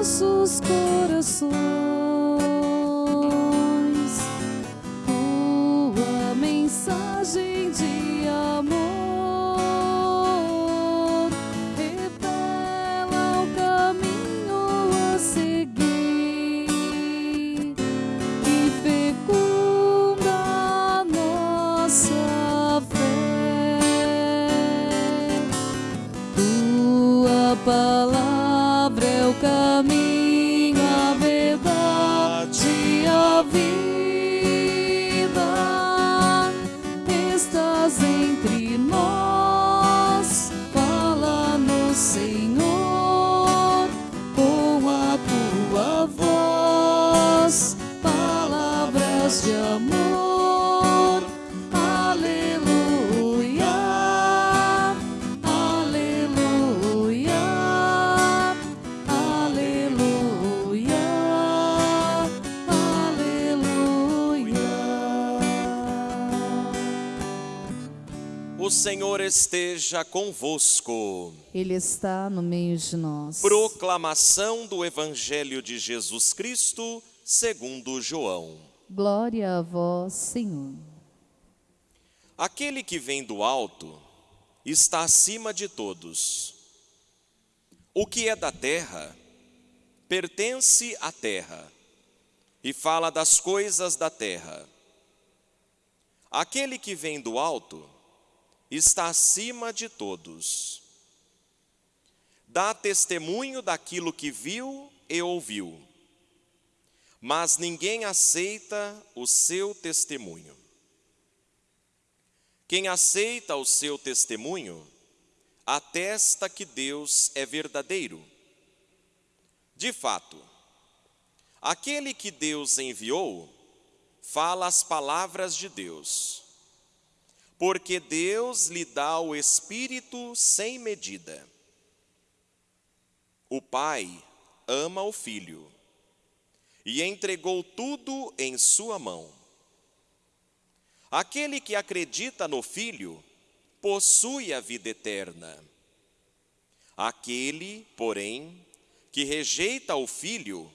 nossos corações. Esteja convosco. Ele está no meio de nós. Proclamação do Evangelho de Jesus Cristo, segundo João. Glória a vós, Senhor. Aquele que vem do alto está acima de todos. O que é da terra pertence à terra e fala das coisas da terra. Aquele que vem do alto está acima de todos. Dá testemunho daquilo que viu e ouviu, mas ninguém aceita o seu testemunho. Quem aceita o seu testemunho, atesta que Deus é verdadeiro. De fato, aquele que Deus enviou, fala as palavras de Deus, porque Deus lhe dá o Espírito sem medida. O Pai ama o Filho e entregou tudo em sua mão. Aquele que acredita no Filho possui a vida eterna. Aquele, porém, que rejeita o Filho,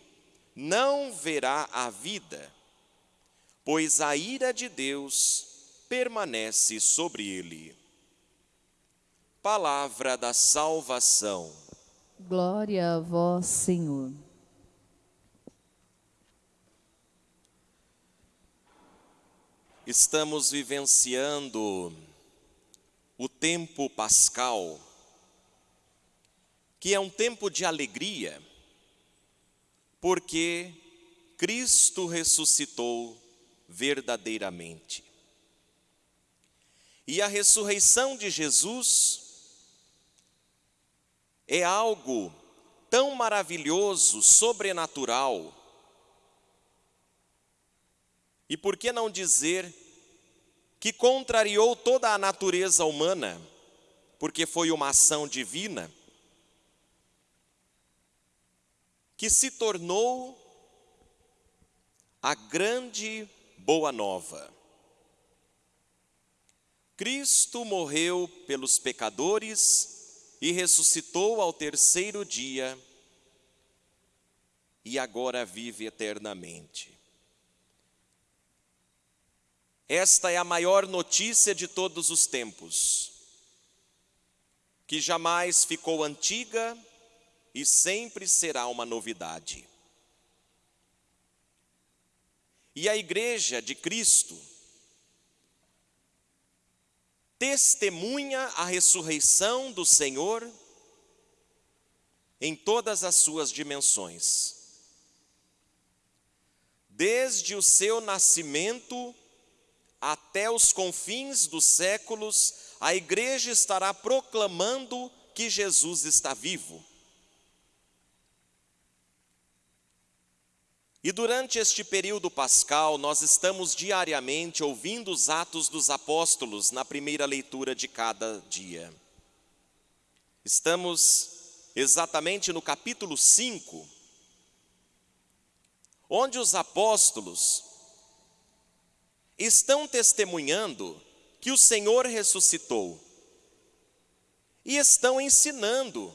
não verá a vida, pois a ira de Deus permanece sobre ele. Palavra da salvação. Glória a vós, Senhor. Estamos vivenciando o tempo pascal, que é um tempo de alegria, porque Cristo ressuscitou verdadeiramente. E a ressurreição de Jesus é algo tão maravilhoso, sobrenatural. E por que não dizer que contrariou toda a natureza humana, porque foi uma ação divina, que se tornou a grande boa nova. Cristo morreu pelos pecadores e ressuscitou ao terceiro dia e agora vive eternamente. Esta é a maior notícia de todos os tempos, que jamais ficou antiga e sempre será uma novidade. E a Igreja de Cristo testemunha a ressurreição do Senhor em todas as suas dimensões. Desde o seu nascimento até os confins dos séculos, a igreja estará proclamando que Jesus está vivo. E durante este período pascal, nós estamos diariamente ouvindo os Atos dos Apóstolos na primeira leitura de cada dia. Estamos exatamente no capítulo 5, onde os apóstolos estão testemunhando que o Senhor ressuscitou e estão ensinando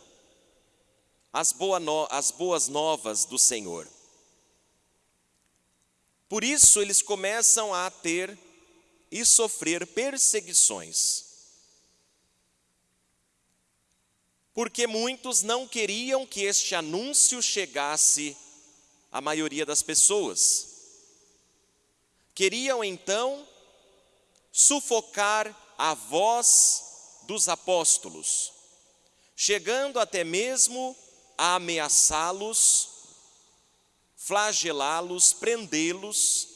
as, boas novas do Senhor. Por isso eles começam a ter e sofrer perseguições. Porque muitos não queriam que este anúncio chegasse à maioria das pessoas. Queriam então sufocar a voz dos apóstolos, chegando até mesmo a ameaçá-los, flagelá-los, prendê-los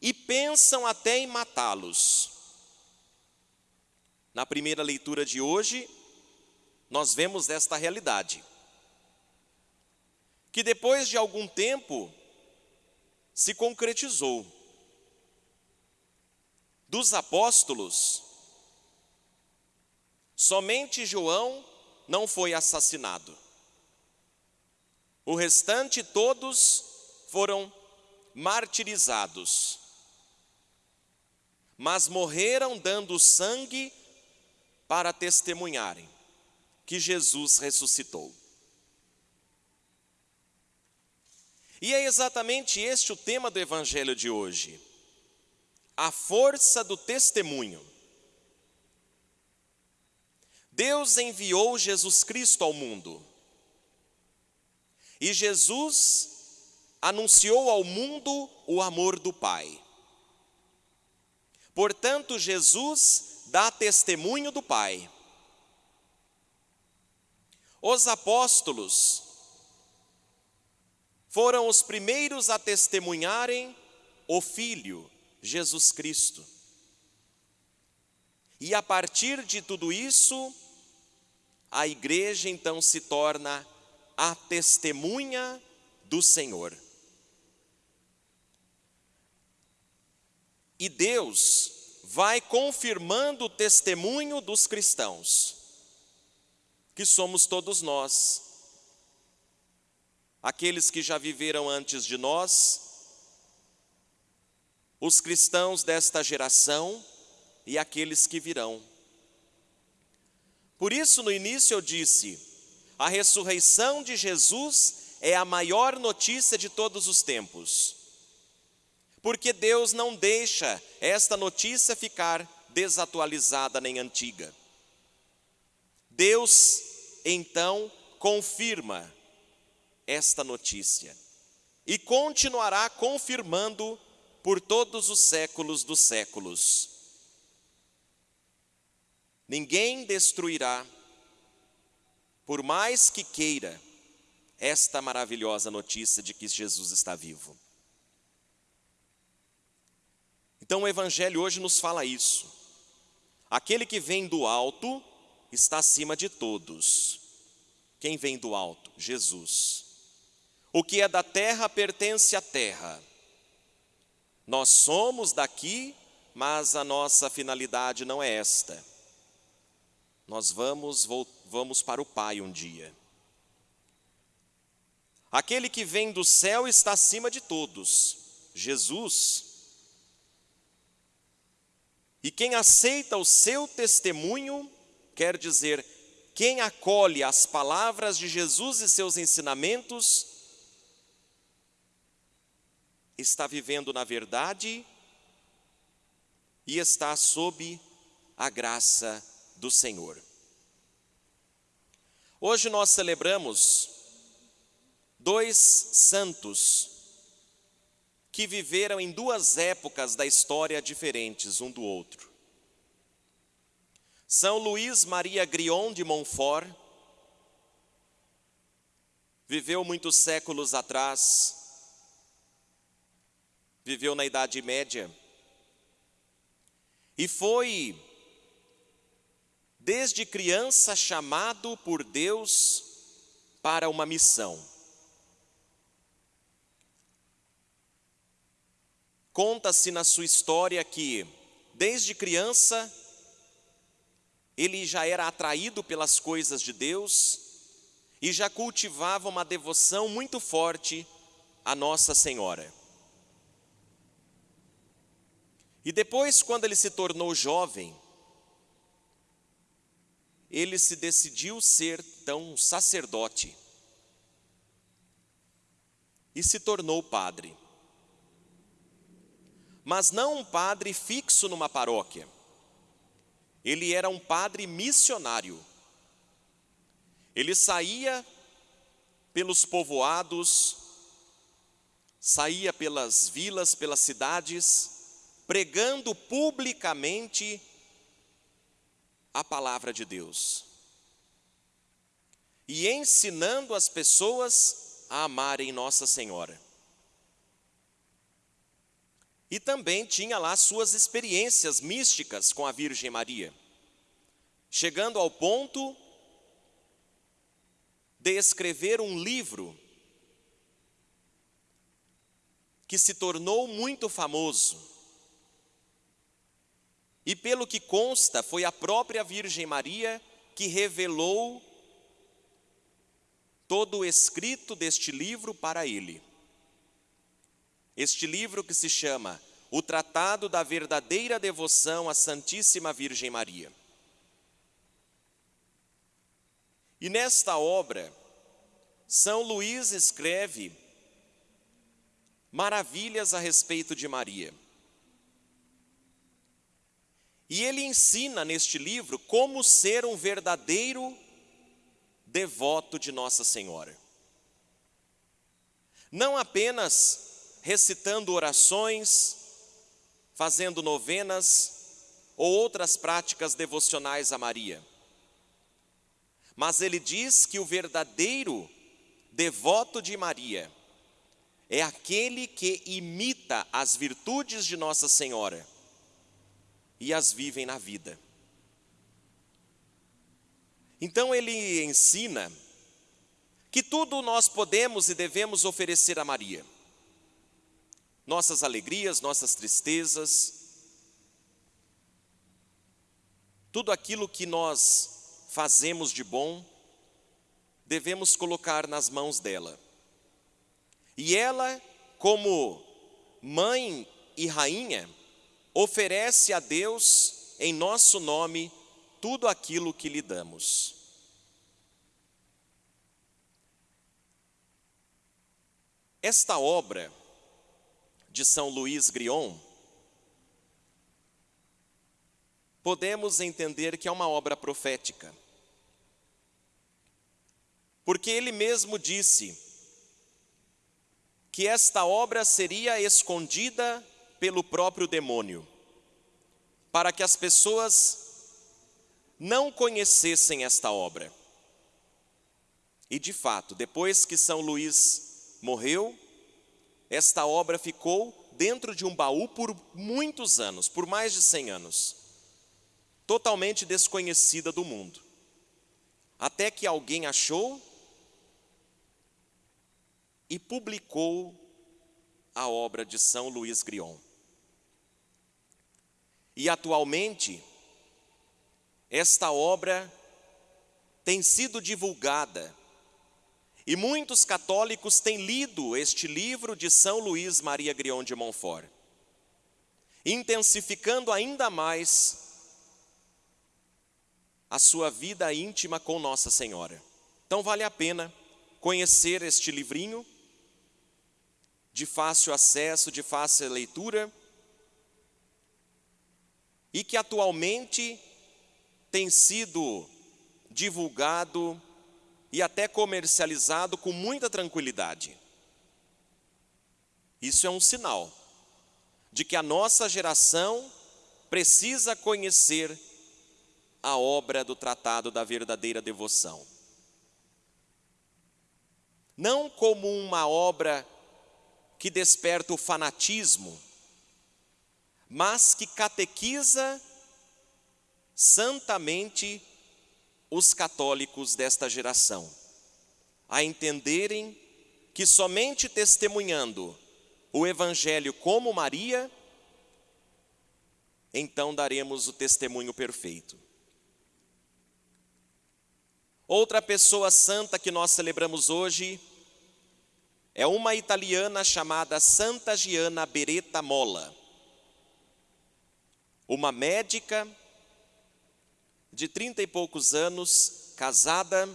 e pensam até em matá-los. Na primeira leitura de hoje, nós vemos esta realidade. Que depois de algum tempo se concretizou. Dos apóstolos, somente João não foi assassinado. O restante todos foram martirizados mas morreram dando sangue para testemunharem que Jesus ressuscitou. E é exatamente este o tema do Evangelho de hoje: a força do testemunho. Deus enviou Jesus Cristo ao mundo, e Jesus anunciou ao mundo o amor do Pai. Portanto, Jesus dá testemunho do Pai. Os apóstolos foram os primeiros a testemunharem o Filho, Jesus Cristo. E a partir de tudo isso, a igreja então se torna a testemunha do Senhor. E Deus vai confirmando o testemunho dos cristãos, que somos todos nós. Aqueles que já viveram antes de nós, os cristãos desta geração e aqueles que virão. Por isso, no início eu disse: a ressurreição de Jesus é a maior notícia de todos os tempos porque Deus não deixa esta notícia ficar desatualizada nem antiga. Deus então confirma esta notícia e continuará confirmando por todos os séculos dos séculos. Ninguém destruirá, por mais que queira, esta maravilhosa notícia de que Jesus está vivo. Então o Evangelho hoje nos fala isso. Aquele que vem do alto está acima de todos. Quem vem do alto? Jesus. O que é da terra pertence à terra. Nós somos daqui, mas a nossa finalidade não é esta. Nós vamos, vamos para o Pai um dia. Aquele que vem do céu está acima de todos. Jesus e quem aceita o seu testemunho, quer dizer, quem acolhe as palavras de Jesus e seus ensinamentos, está vivendo na verdade e está sob a graça do Senhor. Hoje nós celebramos dois santos que viveram em duas épocas da história diferentes um do outro. São Luís Maria Grion de Montfort viveu muitos séculos atrás, viveu na Idade Média e foi desde criança chamado por Deus para uma missão. Conta-se na sua história que, desde criança, ele já era atraído pelas coisas de Deus e já cultivava uma devoção muito forte à Nossa Senhora. E depois, quando ele se tornou jovem, ele se decidiu ser tão sacerdote e se tornou padre. Mas não um padre fixo numa paróquia. Ele era um padre missionário. Ele saía pelos povoados, saía pelas vilas, pelas cidades, pregando publicamente a palavra de Deus e ensinando as pessoas a amarem Nossa Senhora. E também tinha lá suas experiências místicas com a Virgem Maria, chegando ao ponto de escrever um livro que se tornou muito famoso. E pelo que consta, foi a própria Virgem Maria que revelou todo o escrito deste livro para ele. Este livro que se chama O Tratado da Verdadeira Devoção à Santíssima Virgem Maria. E nesta obra, São Luís escreve maravilhas a respeito de Maria. E ele ensina neste livro como ser um verdadeiro devoto de Nossa Senhora. Não apenas recitando orações, fazendo novenas ou outras práticas devocionais a Maria, mas ele diz que o verdadeiro devoto de Maria é aquele que imita as virtudes de Nossa Senhora e as vivem na vida. Então ele ensina que tudo nós podemos e devemos oferecer a Maria. Nossas alegrias, nossas tristezas, tudo aquilo que nós fazemos de bom, devemos colocar nas mãos dela. E ela, como mãe e rainha, oferece a Deus, em nosso nome, tudo aquilo que lhe damos. Esta obra de São Luís Grion, podemos entender que é uma obra profética. Porque ele mesmo disse que esta obra seria escondida pelo próprio demônio, para que as pessoas não conhecessem esta obra. E de fato, depois que São Luís morreu, esta obra ficou dentro de um baú por muitos anos, por mais de 100 anos, totalmente desconhecida do mundo. Até que alguém achou e publicou a obra de São Luís Grion. E atualmente, esta obra tem sido divulgada e muitos católicos têm lido este livro de São Luís Maria Grion de Montfort, intensificando ainda mais a sua vida íntima com Nossa Senhora. Então vale a pena conhecer este livrinho de fácil acesso, de fácil leitura, e que atualmente tem sido divulgado e até comercializado com muita tranquilidade. Isso é um sinal de que a nossa geração precisa conhecer a obra do Tratado da Verdadeira Devoção. Não como uma obra que desperta o fanatismo, mas que catequiza santamente os católicos desta geração, a entenderem que somente testemunhando o Evangelho como Maria, então daremos o testemunho perfeito. Outra pessoa santa que nós celebramos hoje é uma italiana chamada Santa Giana Beretta Molla, uma médica de trinta e poucos anos, casada,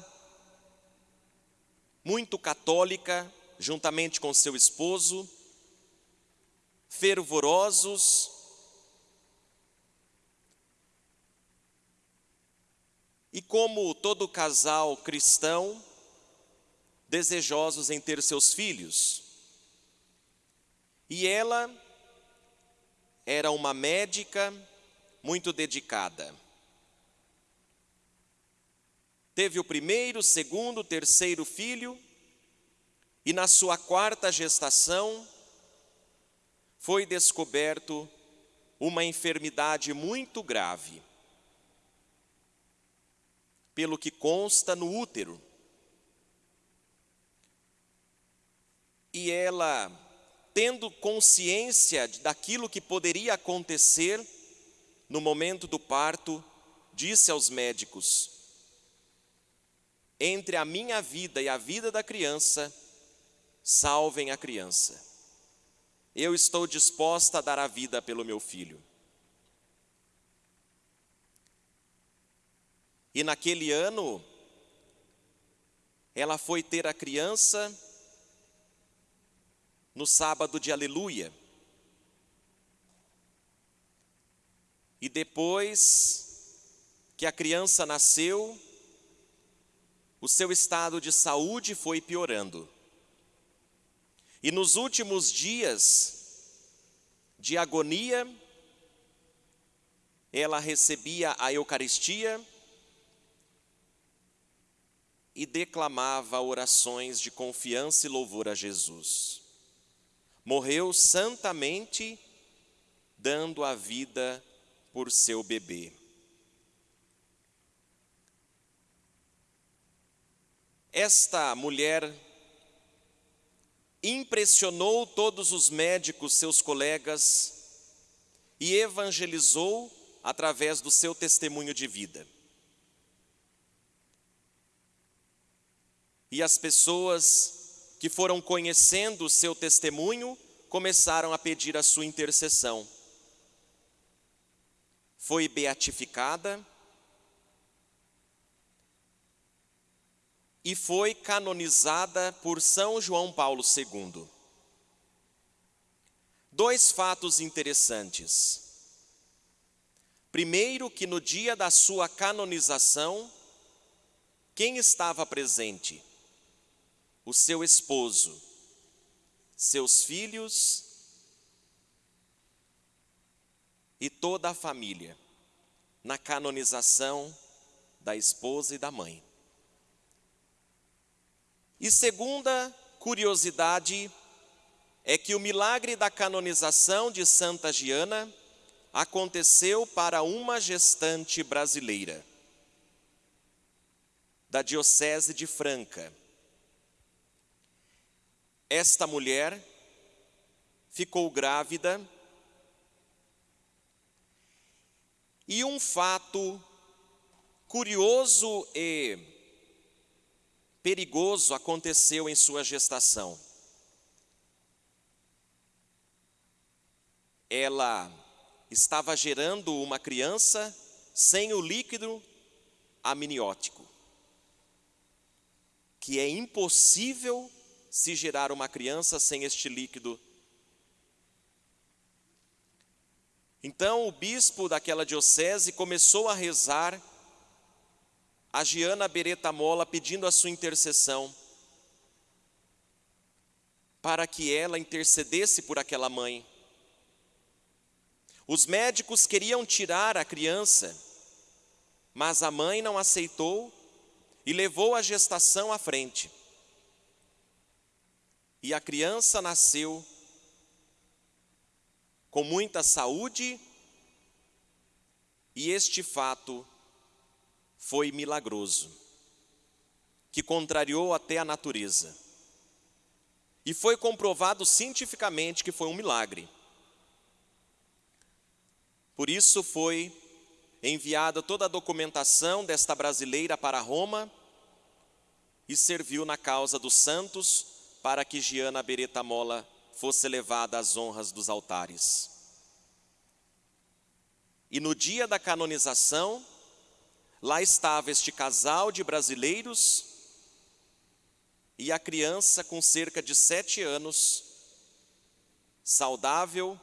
muito católica, juntamente com seu esposo, fervorosos, e como todo casal cristão, desejosos em ter seus filhos. E ela era uma médica muito dedicada. Teve o primeiro, segundo, terceiro filho, e na sua quarta gestação foi descoberto uma enfermidade muito grave, pelo que consta no útero. E ela, tendo consciência daquilo que poderia acontecer no momento do parto, disse aos médicos: Entre a minha vida e a vida da criança, salvem a criança. Eu estou disposta a dar a vida pelo meu filho. E naquele ano, ela foi ter a criança no sábado de Aleluia. E depois que a criança nasceu, o seu estado de saúde foi piorando. E nos últimos dias de agonia, ela recebia a Eucaristia e declamava orações de confiança e louvor a Jesus. Morreu santamente, dando a vida por seu bebê. Esta mulher impressionou todos os médicos, seus colegas, e evangelizou através do seu testemunho de vida. E as pessoas que foram conhecendo o seu testemunho começaram a pedir a sua intercessão. Foi beatificada e foi canonizada por São João Paulo II. Dois fatos interessantes. Primeiro, que no dia da sua canonização, quem estava presente? O seu esposo, seus filhos e toda a família, na canonização da esposa e da mãe. E segunda curiosidade é que o milagre da canonização de Santa Giana aconteceu para uma gestante brasileira, da Diocese de Franca. Esta mulher ficou grávida e um fato curioso e perigoso aconteceu em sua gestação. Ela estava gerando uma criança sem o líquido amniótico, que é impossível se gerar uma criança sem este líquido. Então o bispo daquela diocese começou a rezar a Giana Beretta Mola pedindo a sua intercessão para que ela intercedesse por aquela mãe. Os médicos queriam tirar a criança, mas a mãe não aceitou e levou a gestação à frente. E a criança nasceu com muita saúde, e este fato foi milagroso, que contrariou até a natureza. E foi comprovado cientificamente que foi um milagre. Por isso foi enviada toda a documentação desta brasileira para Roma e serviu na causa dos santos para que Giana Beretta Mola fosse levada às honras dos altares. E no dia da canonização, lá estava este casal de brasileiros e a criança com cerca de sete anos, saudável,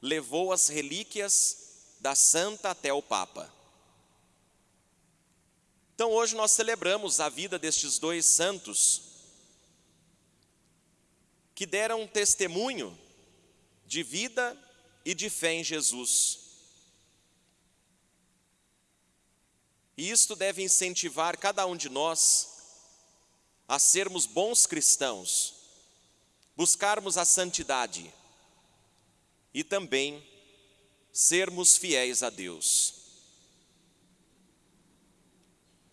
levou as relíquias da santa até o Papa. Então hoje nós celebramos a vida destes dois santos que deram testemunho de vida e de fé em Jesus. E isto deve incentivar cada um de nós a sermos bons cristãos, buscarmos a santidade e também sermos fiéis a Deus.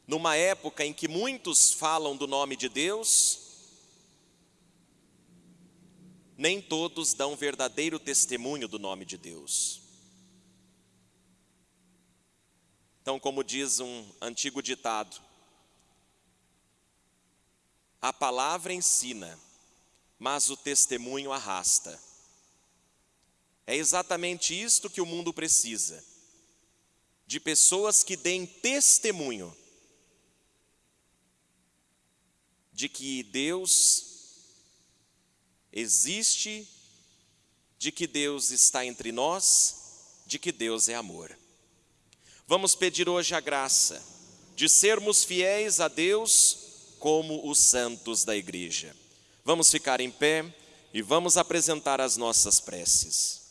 Numa época em que muitos falam do nome de Deus, nem todos dão verdadeiro testemunho do nome de Deus. Então, como diz um antigo ditado, a palavra ensina, mas o testemunho arrasta. É exatamente isto que o mundo precisa: de pessoas que deem testemunho de que Deus existe, de que Deus está entre nós, de que Deus é amor. Vamos pedir hoje a graça de sermos fiéis a Deus como os santos da igreja. Vamos ficar em pé e vamos apresentar as nossas preces.